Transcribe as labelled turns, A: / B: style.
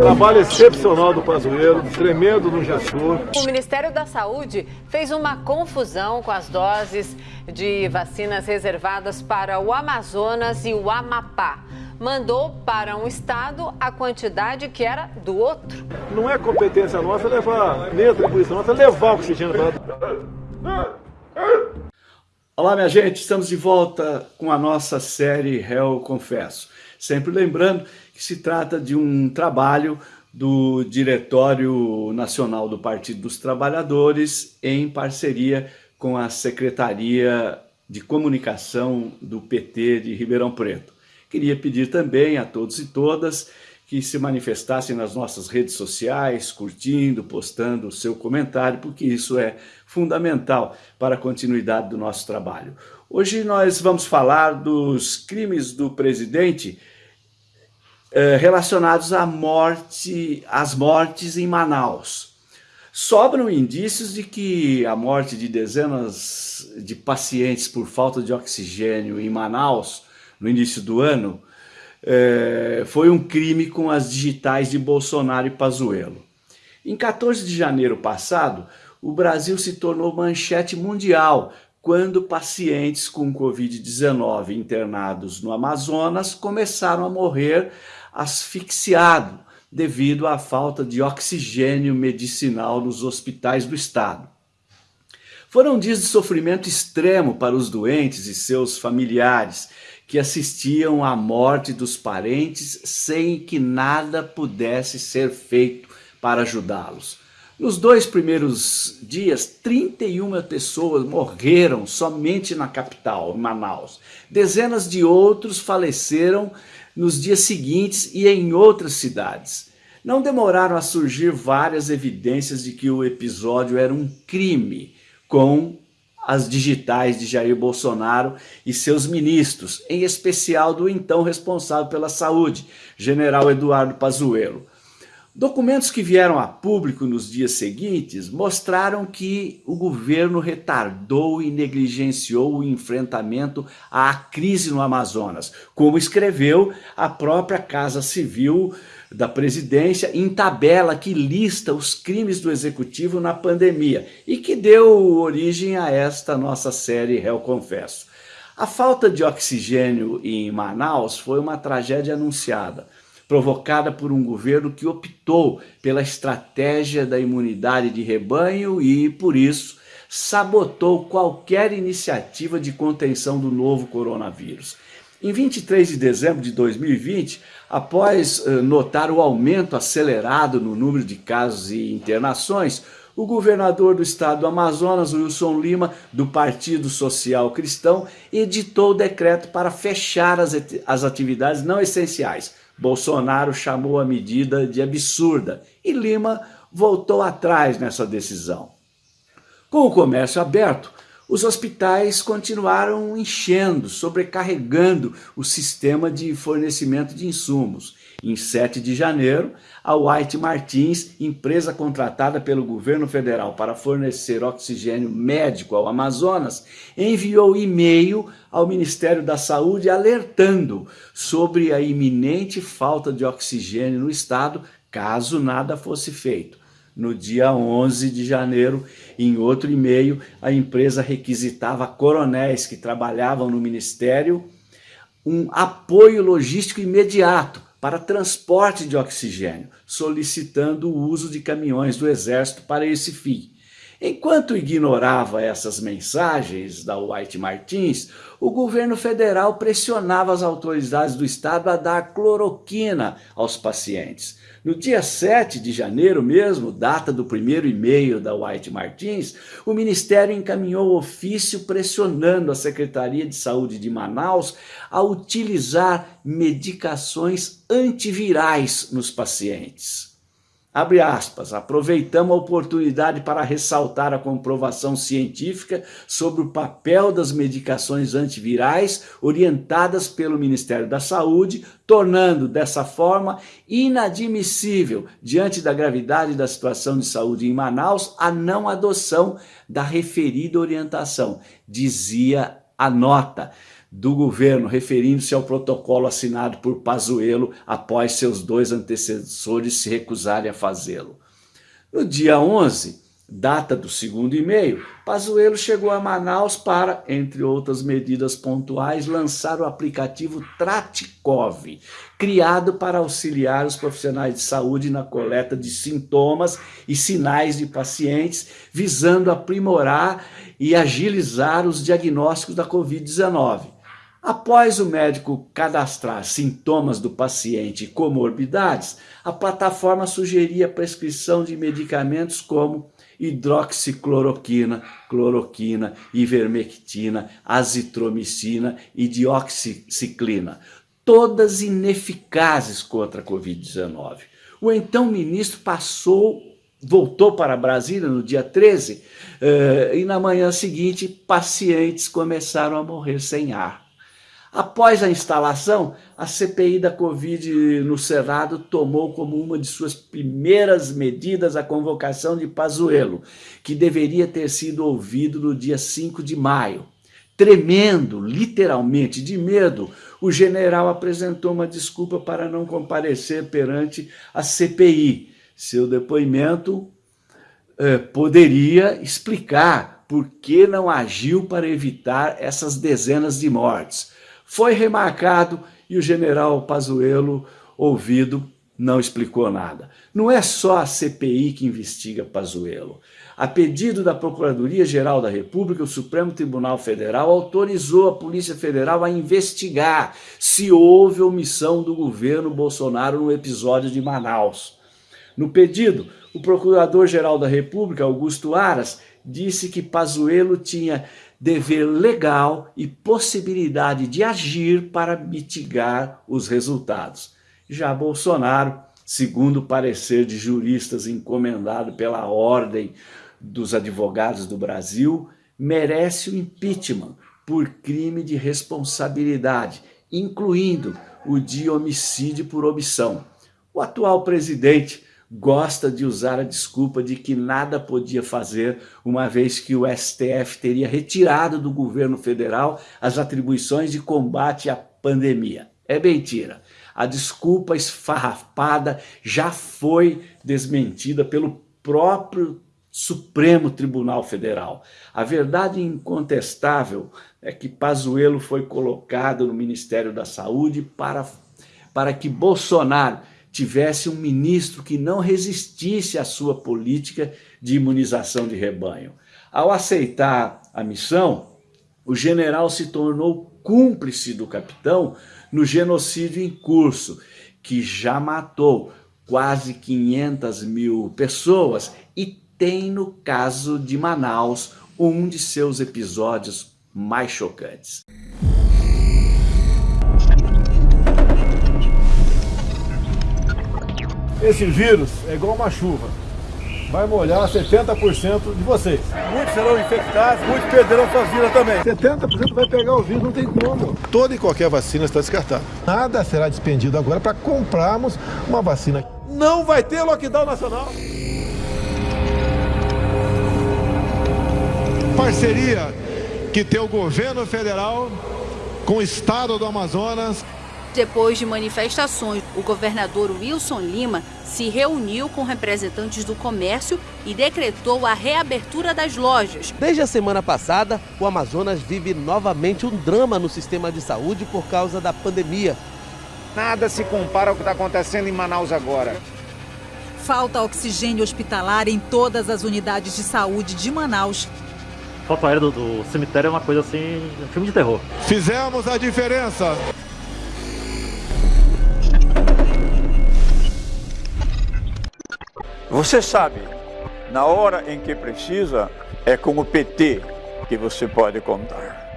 A: Trabalho excepcional do Pazuello, tremendo no gestor.
B: O Ministério da Saúde fez uma confusão com as doses de vacinas reservadas para o Amazonas e o Amapá. Mandou para um estado a quantidade que era do outro.
A: Não é competência nossa levar, nem atribuição nossa, levar o oxigênio para
C: Olá, minha gente, estamos de volta com a nossa série Réu Confesso. Sempre lembrando que se trata de um trabalho do Diretório Nacional do Partido dos Trabalhadores em parceria com a Secretaria de Comunicação do PT de Ribeirão Preto. Queria pedir também a todos e todas que se manifestassem nas nossas redes sociais, curtindo, postando o seu comentário, porque isso é fundamental para a continuidade do nosso trabalho. Hoje nós vamos falar dos crimes do presidente eh, relacionados à morte, às mortes em Manaus. Sobram indícios de que a morte de dezenas de pacientes por falta de oxigênio em Manaus, no início do ano, é, foi um crime com as digitais de Bolsonaro e Pazuello. Em 14 de janeiro passado, o Brasil se tornou manchete mundial quando pacientes com Covid-19 internados no Amazonas começaram a morrer asfixiados devido à falta de oxigênio medicinal nos hospitais do estado. Foram dias de sofrimento extremo para os doentes e seus familiares, que assistiam à morte dos parentes sem que nada pudesse ser feito para ajudá-los. Nos dois primeiros dias, 31 pessoas morreram somente na capital, Manaus. Dezenas de outros faleceram nos dias seguintes e em outras cidades. Não demoraram a surgir várias evidências de que o episódio era um crime, com as digitais de Jair Bolsonaro e seus ministros, em especial do então responsável pela saúde, general Eduardo Pazuello. Documentos que vieram a público nos dias seguintes mostraram que o governo retardou e negligenciou o enfrentamento à crise no Amazonas, como escreveu a própria Casa Civil da presidência em tabela que lista os crimes do executivo na pandemia e que deu origem a esta nossa série Réu Confesso. A falta de oxigênio em Manaus foi uma tragédia anunciada, provocada por um governo que optou pela estratégia da imunidade de rebanho e, por isso, sabotou qualquer iniciativa de contenção do novo coronavírus. Em 23 de dezembro de 2020, após eh, notar o aumento acelerado no número de casos e internações, o governador do estado do Amazonas, Wilson Lima, do Partido Social Cristão, editou o decreto para fechar as, as atividades não essenciais. Bolsonaro chamou a medida de absurda e Lima voltou atrás nessa decisão. Com o comércio aberto, os hospitais continuaram enchendo, sobrecarregando o sistema de fornecimento de insumos. Em 7 de janeiro, a White Martins, empresa contratada pelo governo federal para fornecer oxigênio médico ao Amazonas, enviou e-mail ao Ministério da Saúde alertando sobre a iminente falta de oxigênio no estado caso nada fosse feito. No dia 11 de janeiro, em outro e-mail, a empresa requisitava coronéis que trabalhavam no Ministério um apoio logístico imediato para transporte de oxigênio, solicitando o uso de caminhões do Exército para esse fim. Enquanto ignorava essas mensagens da White Martins, o governo federal pressionava as autoridades do estado a dar cloroquina aos pacientes. No dia 7 de janeiro mesmo, data do primeiro e-mail da White Martins, o Ministério encaminhou ofício pressionando a Secretaria de Saúde de Manaus a utilizar medicações antivirais nos pacientes. Abre aspas, aproveitamos a oportunidade para ressaltar a comprovação científica sobre o papel das medicações antivirais orientadas pelo Ministério da Saúde, tornando dessa forma inadmissível, diante da gravidade da situação de saúde em Manaus, a não adoção da referida orientação, dizia a nota. Do governo, referindo-se ao protocolo assinado por Pazuello após seus dois antecessores se recusarem a fazê-lo. No dia 11, data do segundo e-mail, Pazuello chegou a Manaus para, entre outras medidas pontuais, lançar o aplicativo Tratikov, criado para auxiliar os profissionais de saúde na coleta de sintomas e sinais de pacientes, visando aprimorar e agilizar os diagnósticos da Covid-19. Após o médico cadastrar sintomas do paciente e comorbidades, a plataforma sugeria a prescrição de medicamentos como hidroxicloroquina, cloroquina, ivermectina, azitromicina e dioxiciclina, todas ineficazes contra a Covid-19. O então ministro passou, voltou para Brasília no dia 13 eh, e na manhã seguinte pacientes começaram a morrer sem ar. Após a instalação, a CPI da Covid no Senado tomou como uma de suas primeiras medidas a convocação de Pazuello, que deveria ter sido ouvido no dia 5 de maio. Tremendo, literalmente de medo, o general apresentou uma desculpa para não comparecer perante a CPI. Seu depoimento eh, poderia explicar por que não agiu para evitar essas dezenas de mortes foi remarcado e o general Pazuello, ouvido, não explicou nada. Não é só a CPI que investiga Pazuello. A pedido da Procuradoria-Geral da República, o Supremo Tribunal Federal autorizou a Polícia Federal a investigar se houve omissão do governo Bolsonaro no episódio de Manaus. No pedido, o Procurador-Geral da República, Augusto Aras, disse que Pazuello tinha dever legal e possibilidade de agir para mitigar os resultados. Já Bolsonaro, segundo o parecer de juristas encomendado pela Ordem dos Advogados do Brasil, merece o impeachment por crime de responsabilidade, incluindo o de homicídio por omissão. O atual presidente gosta de usar a desculpa de que nada podia fazer, uma vez que o STF teria retirado do governo federal as atribuições de combate à pandemia. É mentira. A desculpa esfarrapada já foi desmentida pelo próprio Supremo Tribunal Federal. A verdade incontestável é que Pazuello foi colocado no Ministério da Saúde para, para que Bolsonaro tivesse um ministro que não resistisse à sua política de imunização de rebanho. Ao aceitar a missão, o general se tornou cúmplice do capitão no genocídio em curso, que já matou quase 500 mil pessoas e tem, no caso de Manaus, um de seus episódios mais chocantes.
A: Esse vírus é igual uma chuva. Vai molhar 70% de vocês. Muitos serão infectados, muitos perderão suas vidas também. 70% vai pegar o vírus, não tem como. Toda e qualquer vacina está descartada. Nada será despendido agora para comprarmos uma vacina. Não vai ter lockdown nacional. Parceria que tem o governo federal com o estado do Amazonas
D: depois de manifestações, o governador Wilson Lima se reuniu com representantes do comércio e decretou a reabertura das lojas.
E: Desde a semana passada, o Amazonas vive novamente um drama no sistema de saúde por causa da pandemia.
F: Nada se compara ao que está acontecendo em Manaus agora.
G: Falta oxigênio hospitalar em todas as unidades de saúde de Manaus.
H: Foto aérea do, do cemitério é uma coisa assim, um filme de terror.
A: Fizemos a diferença.
I: Você sabe, na hora em que precisa, é com o PT que você pode contar.